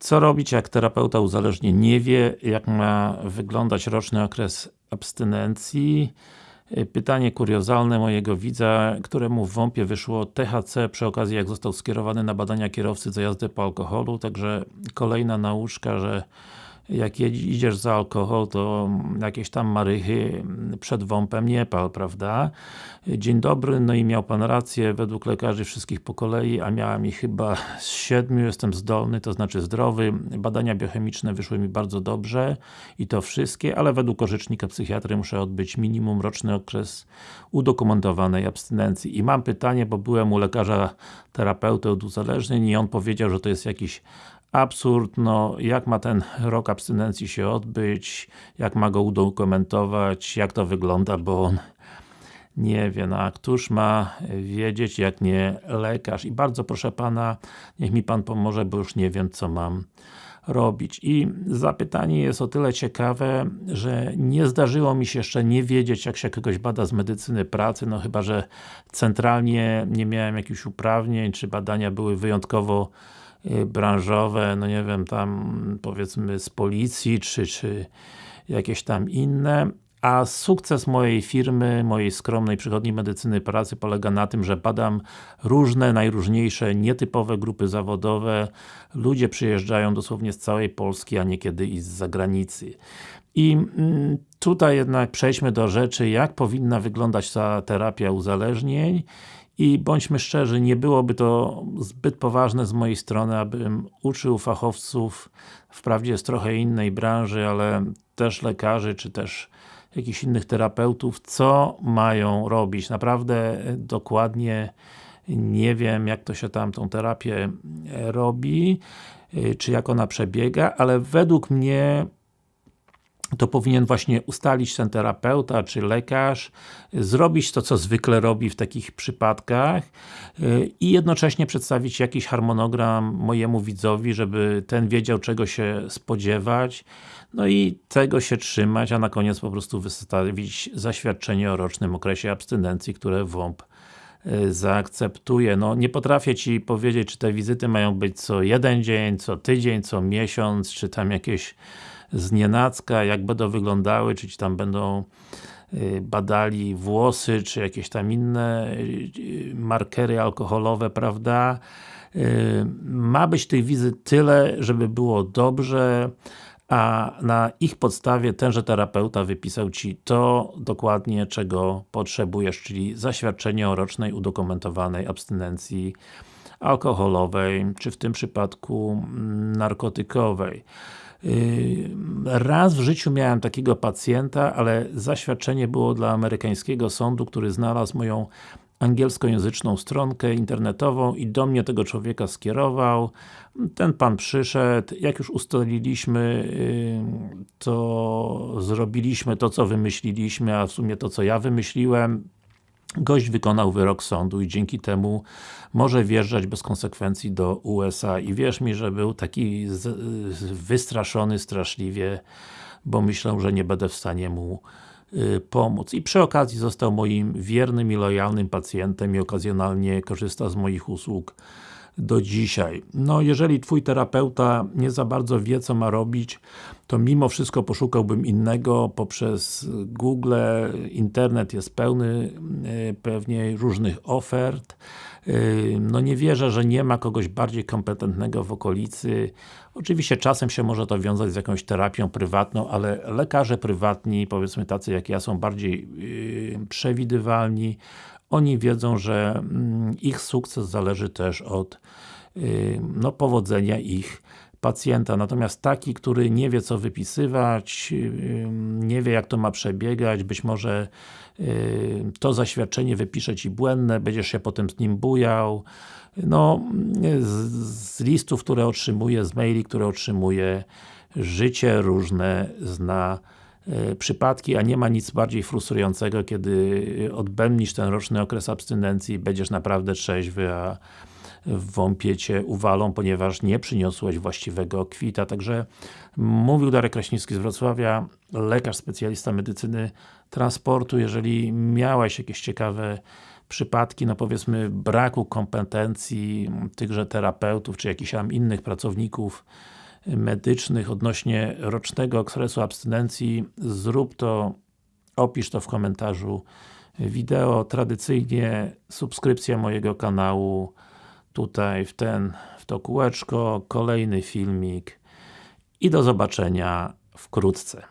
Co robić, jak terapeuta uzależnień nie wie, jak ma wyglądać roczny okres abstynencji? Pytanie kuriozalne mojego widza, któremu w WOMP-ie wyszło THC przy okazji jak został skierowany na badania kierowcy za jazdę po alkoholu, także kolejna nauczka, że jak idziesz za alkohol, to jakieś tam marychy przed wąpem nie pal, prawda? Dzień dobry, no i miał Pan rację, według lekarzy wszystkich po kolei, a miałem ich chyba z siedmiu, jestem zdolny, to znaczy zdrowy. Badania biochemiczne wyszły mi bardzo dobrze i to wszystkie, ale według orzecznika psychiatry muszę odbyć minimum roczny okres udokumentowanej abstynencji. I mam pytanie, bo byłem u lekarza terapeuty od uzależnień i on powiedział, że to jest jakiś absurd, no jak ma ten rok abstynencji się odbyć, jak ma go udokumentować, jak to wygląda, bo on nie wie, no a któż ma wiedzieć, jak nie lekarz. I bardzo proszę Pana, niech mi Pan pomoże, bo już nie wiem, co mam robić. I zapytanie jest o tyle ciekawe, że nie zdarzyło mi się jeszcze nie wiedzieć, jak się kogoś bada z medycyny pracy, no chyba, że centralnie nie miałem jakichś uprawnień, czy badania były wyjątkowo branżowe, no nie wiem, tam powiedzmy z policji, czy, czy jakieś tam inne, a sukces mojej firmy, mojej skromnej przychodni medycyny pracy polega na tym, że badam różne, najróżniejsze, nietypowe grupy zawodowe. Ludzie przyjeżdżają dosłownie z całej Polski, a niekiedy i z zagranicy. I mm, tutaj jednak przejdźmy do rzeczy, jak powinna wyglądać ta terapia uzależnień i bądźmy szczerzy, nie byłoby to zbyt poważne z mojej strony, abym uczył fachowców, wprawdzie z trochę innej branży, ale też lekarzy, czy też jakichś innych terapeutów, co mają robić. Naprawdę dokładnie nie wiem, jak to się tam tą terapię robi, czy jak ona przebiega, ale według mnie to powinien właśnie ustalić ten terapeuta, czy lekarz, zrobić to, co zwykle robi w takich przypadkach y, i jednocześnie przedstawić jakiś harmonogram mojemu widzowi, żeby ten wiedział, czego się spodziewać, no i tego się trzymać, a na koniec po prostu wystawić zaświadczenie o rocznym okresie abstynencji, które WOMP y, zaakceptuje. No, nie potrafię Ci powiedzieć, czy te wizyty mają być co jeden dzień, co tydzień, co miesiąc, czy tam jakieś z jak będą wyglądały, czy tam będą y, badali włosy, czy jakieś tam inne y, markery alkoholowe, prawda? Y, ma być tych wizyt tyle, żeby było dobrze, a na ich podstawie tenże terapeuta wypisał Ci to dokładnie, czego potrzebujesz, czyli zaświadczenie o rocznej udokumentowanej abstynencji alkoholowej, czy w tym przypadku mm, narkotykowej. Yy, raz w życiu miałem takiego pacjenta, ale zaświadczenie było dla amerykańskiego sądu, który znalazł moją angielskojęzyczną stronkę internetową i do mnie tego człowieka skierował. Ten pan przyszedł, jak już ustaliliśmy, yy, to zrobiliśmy to, co wymyśliliśmy, a w sumie to, co ja wymyśliłem. Gość wykonał wyrok sądu i dzięki temu może wjeżdżać bez konsekwencji do USA i wierz mi, że był taki wystraszony straszliwie, bo myślał, że nie będę w stanie mu y, pomóc. I przy okazji został moim wiernym i lojalnym pacjentem i okazjonalnie korzysta z moich usług do dzisiaj. No, jeżeli Twój terapeuta nie za bardzo wie, co ma robić, to mimo wszystko poszukałbym innego poprzez Google, internet jest pełny e, pewnie różnych ofert. E, no nie wierzę, że nie ma kogoś bardziej kompetentnego w okolicy. Oczywiście czasem się może to wiązać z jakąś terapią prywatną, ale lekarze prywatni, powiedzmy tacy jak ja, są bardziej yy, przewidywalni, oni wiedzą, że mm, ich sukces zależy też od y, no, powodzenia ich pacjenta. Natomiast taki, który nie wie co wypisywać, y, nie wie jak to ma przebiegać, być może y, to zaświadczenie wypisze Ci błędne, będziesz się potem z nim bujał. No, z, z listów, które otrzymuje, z maili, które otrzymuje, życie różne zna przypadki, a nie ma nic bardziej frustrującego, kiedy odbędnisz ten roczny okres abstynencji, będziesz naprawdę trzeźwy, a w wąpiecie uwalą, ponieważ nie przyniosłeś właściwego kwita. Także mówił Darek Kraśnicki z Wrocławia, lekarz, specjalista medycyny transportu. Jeżeli miałeś jakieś ciekawe przypadki, no powiedzmy braku kompetencji tychże terapeutów, czy jakichś tam innych pracowników medycznych odnośnie rocznego okresu abstynencji, zrób to, opisz to w komentarzu wideo. Tradycyjnie subskrypcja mojego kanału, tutaj w ten, w to kółeczko, kolejny filmik i do zobaczenia wkrótce.